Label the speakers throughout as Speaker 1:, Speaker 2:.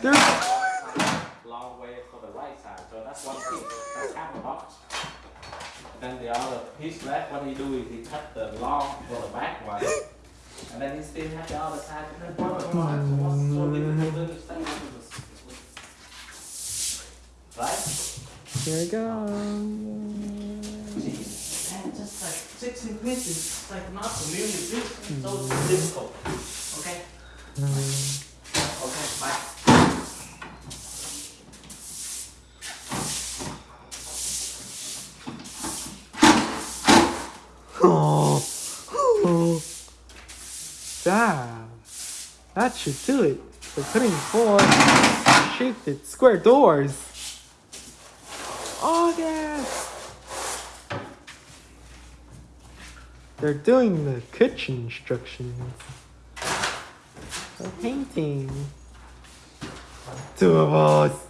Speaker 1: They're
Speaker 2: long way for the right side. So that's one piece. That's half a box. Then the other piece left, what he do is he cut the long for the back one. And then he still have the other side. And then what, what, what, what's so mm. difficult to understand? Right?
Speaker 1: here we go.
Speaker 2: See, man, just like six inches, it's like not really big, so difficult. Okay? Okay, bye.
Speaker 1: Oh, oh. Damn. That should do it. We're putting four shifted square doors. Oh, yes. They're doing the kitchen instructions. They're painting. Two of us.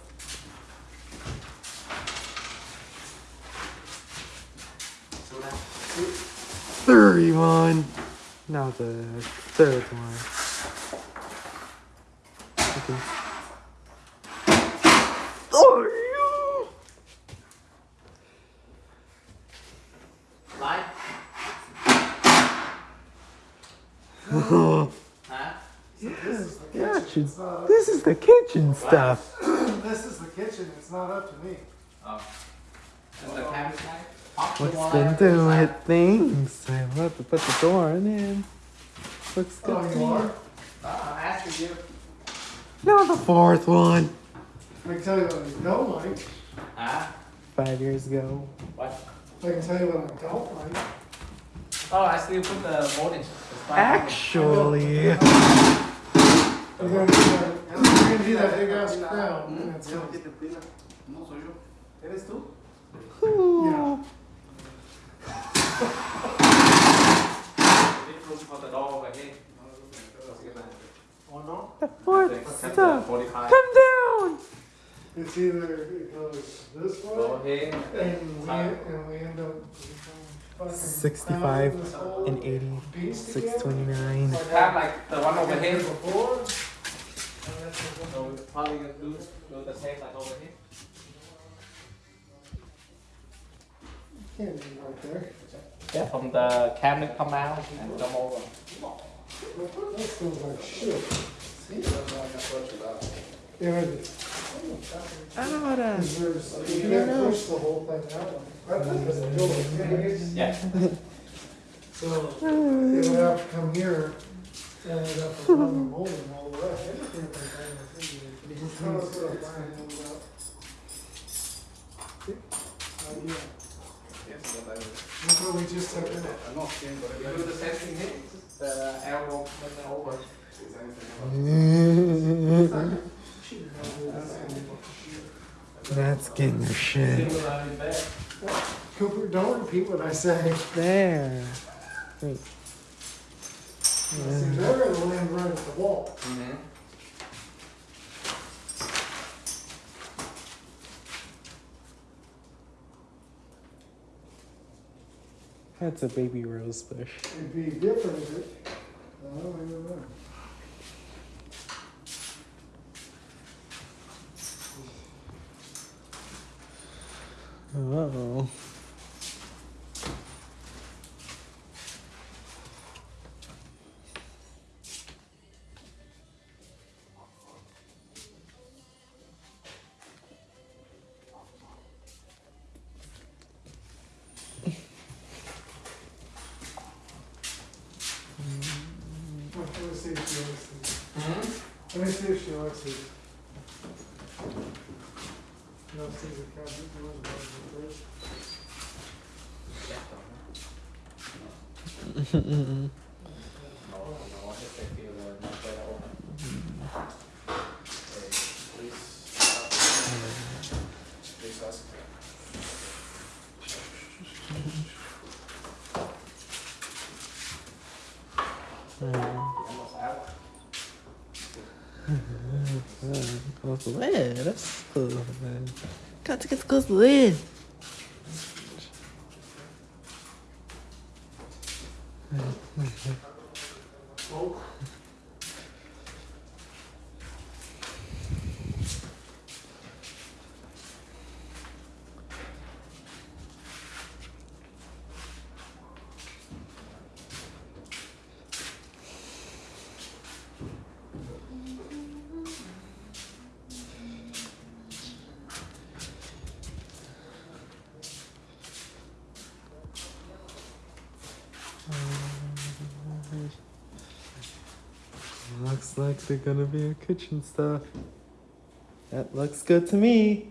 Speaker 1: 31. Now the third one. Okay. Oh,
Speaker 2: Right?
Speaker 1: yeah.
Speaker 2: Huh?
Speaker 1: yeah, she's- this is the kitchen stuff.
Speaker 3: This is the kitchen, it's not up to me.
Speaker 2: Oh. And the cabinet guy? Pop the
Speaker 1: What's
Speaker 2: one
Speaker 1: been doing
Speaker 2: inside.
Speaker 1: things? I have to put the door in. Looks good
Speaker 3: Oh,
Speaker 1: to
Speaker 3: you
Speaker 1: me.
Speaker 2: Ah, I'm asking you.
Speaker 1: Now the fourth one.
Speaker 3: I can tell you what I don't like.
Speaker 2: Huh?
Speaker 1: Five years ago.
Speaker 2: What?
Speaker 3: I can tell you what I don't like.
Speaker 2: Oh, I still put the voltage. It's fine.
Speaker 1: Actually,
Speaker 3: You're gonna do that, you're gonna do that big ass crown, it's gonna,
Speaker 2: No soy yo. ¿Eres tú?
Speaker 1: ooh,
Speaker 2: Leave room for the door over here.
Speaker 3: oh no?
Speaker 1: the fourth
Speaker 2: Cut the
Speaker 1: stuff.
Speaker 2: 45.
Speaker 1: Come down.
Speaker 3: It's either it goes this
Speaker 2: Go
Speaker 3: way,
Speaker 2: here.
Speaker 3: and we, and we end up
Speaker 1: 65
Speaker 3: crowning this whole
Speaker 1: and 80, 629.
Speaker 3: Like
Speaker 2: Have like the one over here.
Speaker 3: Before. and that's the one-
Speaker 2: So we probably gonna do, do the same like over here.
Speaker 3: Can't be right there.
Speaker 2: Yeah, from the cabinet come out and come over.
Speaker 3: That smells like shit. Yeah, it is.
Speaker 1: Ahora.
Speaker 3: Because there's, you can't push the whole thing out. I think it's a.
Speaker 2: Yeah.
Speaker 3: So it would have to come here and it'd have to run the molding all the way. Everything would be done. Just tell us what it's gonna end up. Idea. That's what we just took in it.
Speaker 2: You do the same thing here, the arrow moving over.
Speaker 1: That's getting your shit.
Speaker 3: Cooper, don't repeat what I say.
Speaker 1: There. Wait.
Speaker 3: See, they're gonna land right at the wall.
Speaker 2: Mm-hmm.
Speaker 1: That's a baby rose bush.
Speaker 3: It'd be different if it, I don't even know.
Speaker 1: Oh.
Speaker 3: Let me see if she likes these.
Speaker 2: Mm-hmm.
Speaker 3: Let me see if she likes these. No, these are cabinet doors, but they're first.
Speaker 1: Close the lid. That's lid. Got to get close the lid. Oh. Looks like they're gonna be a kitchen stuff. That looks good to me.